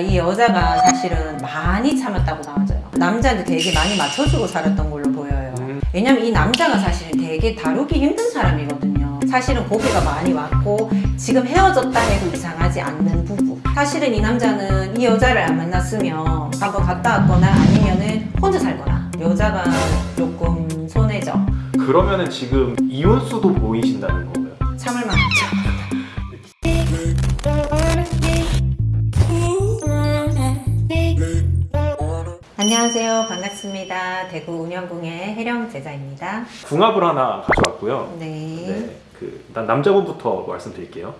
이 여자가 사실은 많이 참았다고 나와져요. 남자한테 되게 많이 맞춰주고 살았던 걸로 보여요. 음. 왜냐면 이 남자가 사실은 되게 다루기 힘든 사람이거든요. 사실은 고비가 많이 왔고 지금 헤어졌다 해도 이상하지 않는 부부. 사실은 이 남자는 이 여자를 안 만났으면 한번 갔다 왔거나 아니면은 혼자 살거나 여자가 조금 손해죠. 그러면은 지금 이혼수도 보이신다는 건가요? 참을 만하죠. 안녕하세요. 반갑습니다. 대구 운영궁의 혜령 제자입니다. 궁합을 하나 가져왔고요. 네. 네, 그 일단 남자분부터 말씀드릴게요.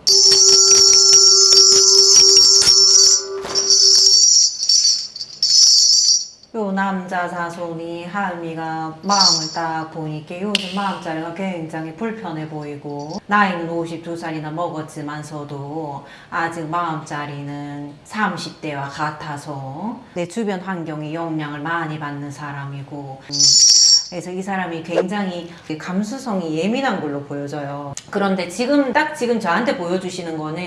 남자 사손이 하은이가 마음을 딱 보니까 요즘 마음자리가 굉장히 불편해 보이고 나이는 52살이나 먹었지만서도 아직 마음자리는 30대와 같아서 내 주변 환경에 영향을 많이 받는 사람이고 음, 그래서 이 사람이 굉장히 감수성이 예민한 걸로 보여져요. 그런데 지금 딱 지금 저한테 보여주시는 거는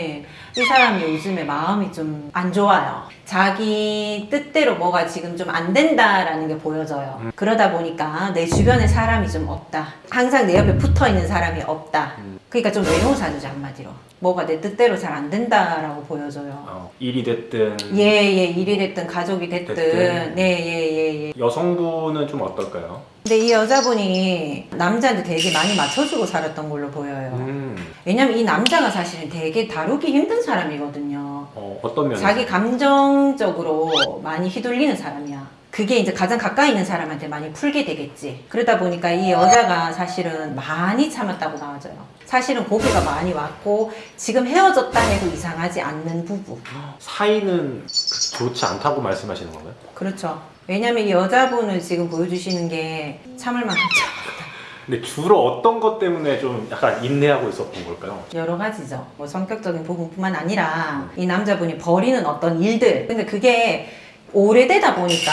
이 사람이 요즘에 마음이 좀 안 좋아요. 자기 뜻대로 뭐가 지금 좀 안 된다라는 게 보여져요. 그러다 보니까 내 주변에 사람이 좀 없다. 항상 내 옆에 붙어 있는 사람이 없다. 그러니까 좀 외로운 사주죠 한마디로. 뭐가 내 뜻대로 잘 안 된다라고 보여져요. 어, 일이 됐든 예예 일이 됐든 가족이 됐든 됐든. 네예예 예. 여성분은 좀 어떨까요? 근데 이 여자분이 남자한테 되게 많이 맞춰주고 살았던 걸로 보여요. 음, 왜냐면 이 남자가 사실은 되게 다루기 힘든 사람이거든요. 어, 어떤 면에서? 자기 감정적으로 많이 휘둘리는 사람이야. 그게 이제 가장 가까이 있는 사람한테 많이 풀게 되겠지. 그러다 보니까 이 여자가 사실은 많이 참았다고 나와져요. 사실은 고비가 많이 왔고 지금 헤어졌다 해도 이상하지 않는 부부. 사이는 좋지 않다고 말씀하시는 건가요? 그렇죠. 왜냐면 이 여자분을 지금 보여주시는 게 참을 만큼 참았다. 근데 주로 어떤 것 때문에 좀 약간 인내하고 있었던 걸까요? 여러 가지죠. 뭐 성격적인 부분뿐만 아니라 이 남자분이 벌이는 어떤 일들. 근데 그게 오래되다 보니까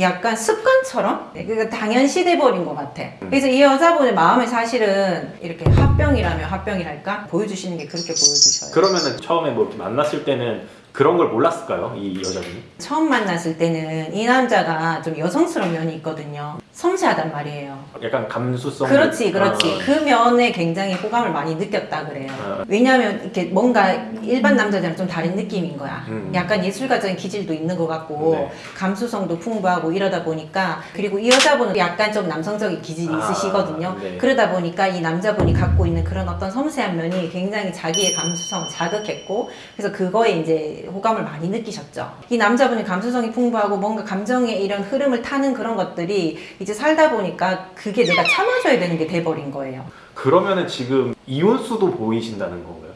약간 습관처럼 그러니까 당연시돼 버린 것 같아. 그래서 이 여자분의 마음에 사실은 이렇게 합병이라면 합병이랄까 보여주시는 게 그렇게 보여주셔요. 그러면은 처음에 뭐 이렇게 만났을 때는 그런 걸 몰랐을까요? 이 여자분이? 처음 만났을 때는 이 남자가 좀 여성스러운 면이 있거든요. 섬세하단 말이에요. 약간 감수성 그렇지, 그렇지. 아, 그 면에 굉장히 호감을 많이 느꼈다 그래요. 아. 왜냐하면 이렇게 뭔가 일반 남자들이랑 좀 다른 느낌인 거야. 음. 약간 예술가적인 기질도 있는 것 같고 네. 감수성도 풍부하고 이러다 보니까 그리고 이 여자분은 약간 좀 남성적인 기질이 아, 있으시거든요. 네. 그러다 보니까 이 남자분이 갖고 있는 그런 어떤 섬세한 면이 굉장히 자기의 감수성을 자극했고 그래서 그거에 이제 호감을 많이 느끼셨죠. 이 남자분이 감수성이 풍부하고 뭔가 감정의 이런 흐름을 타는 그런 것들이 이제 살다 보니까 그게 내가 참아줘야 되는 게 돼버린 거예요. 그러면은 지금 이혼수도 보이신다는 건가요?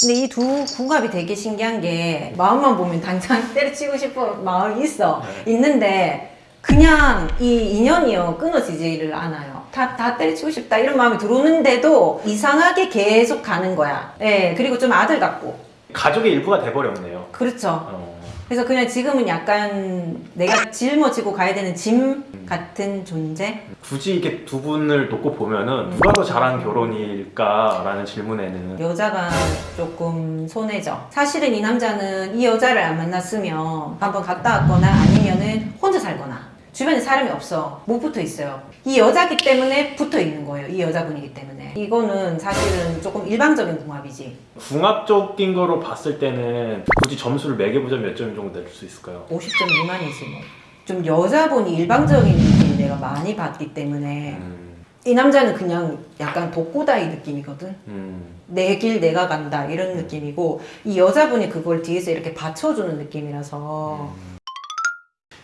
근데 이 두 궁합이 되게 신기한 게 마음만 보면 당장 때려치고 싶은 마음이 있어 네. 있는데 그냥 이 인연이요 끊어지지를 않아요 다, 다 때려치고 싶다 이런 마음이 들어오는데도 이상하게 계속 가는 거야 예 그리고 좀 아들 같고 가족의 일부가 돼버렸네요. 그렇죠 어, 그래서 그냥 지금은 약간 내가 짊어지고 가야 되는 짐 같은 존재? 굳이 이렇게 두 분을 놓고 보면은 누가 더 잘한 결혼일까라는 질문에는 여자가 조금 손해죠. 사실은 이 남자는 이 여자를 안 만났으면 한번 갔다 왔거나 아니면은 혼자 살거나 주변에 사람이 없어. 못 붙어 있어요. 이 여자기 때문에 붙어 있는 거예요. 이 여자분이기 때문에. 이거는 사실은 조금 일방적인 궁합이지. 궁합적인 거로 봤을 때는 굳이 점수를 매겨보자면 몇 점 정도 낼 수 있을까요? 50점 미만이지 뭐. 좀 여자분이 일방적인 느낌을 내가 많이 받기 때문에 음, 이 남자는 그냥 약간 독고다이 느낌이거든. 음, 내길 내가 간다 이런 느낌이고 이 여자분이 그걸 뒤에서 이렇게 받쳐주는 느낌이라서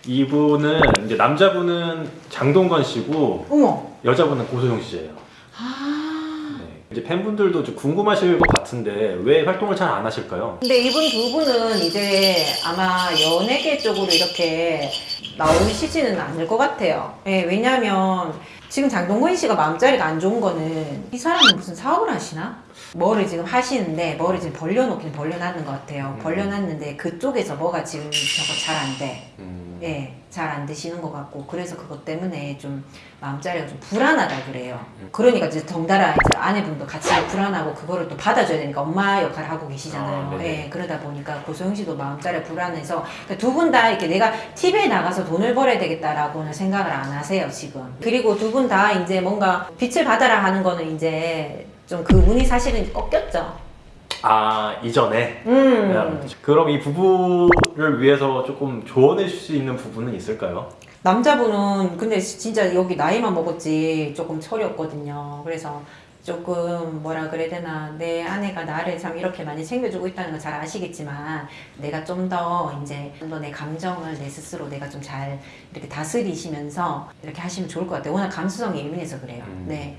이분은 이제 남자분은 장동건 씨고 어머 여자분은 고소영 씨예요. 아 네. 이제 팬분들도 좀 궁금하실 것 같은데 왜 활동을 잘 안 하실까요? 근데 이분 두 분은 이제 아마 연예계 쪽으로 이렇게 나오시지는 않을 것 같아요. 예, 왜냐면 지금 장동건 씨가 마음자리가 안 좋은 거는 이 사람은 무슨 사업을 하시나? 뭐를 지금 하시는데 뭐를 지금 벌려놓긴 벌려놨는 것 같아요. 음. 벌려놨는데 그쪽에서 뭐가 지금 저거 잘 안 돼. 음. 예, 잘 안 되시는 것 같고 그래서 그것 때문에 좀 마음자리가 좀 불안하다 그래요. 음. 그러니까 이제 덩달아 이제 아내분도 같이 불안하고 그거를 또 받아줘야 되니까 엄마 역할을 하고 계시잖아요. 아. 예, 그러다 보니까 고소영 씨도 마음자리가 불안해서 두분 다 이렇게 내가 TV에 나가서 돈을 벌어야 되겠다라고는 생각을 안 하세요 지금. 그리고 두분 다 이제 뭔가 빛을 받아라 하는 거는 이제 좀 그 운이 사실은 꺾였죠. 아 이전에 음. 그럼 이 부부를 위해서 조금 조언해 줄 수 있는 부분은 있을까요? 남자분은 근데 진짜 여기 나이만 먹었지 조금 철이 없거든요. 그래서 조금 뭐라 그래야 되나 내 아내가 나를 참 이렇게 많이 챙겨주고 있다는 걸 잘 아시겠지만 내가 좀 더 이제 좀 더 내 감정을 내 스스로 내가 좀 잘 이렇게 다스리시면서 이렇게 하시면 좋을 것 같아요. 워낙 감수성이 예민해서 그래요. 음. 네.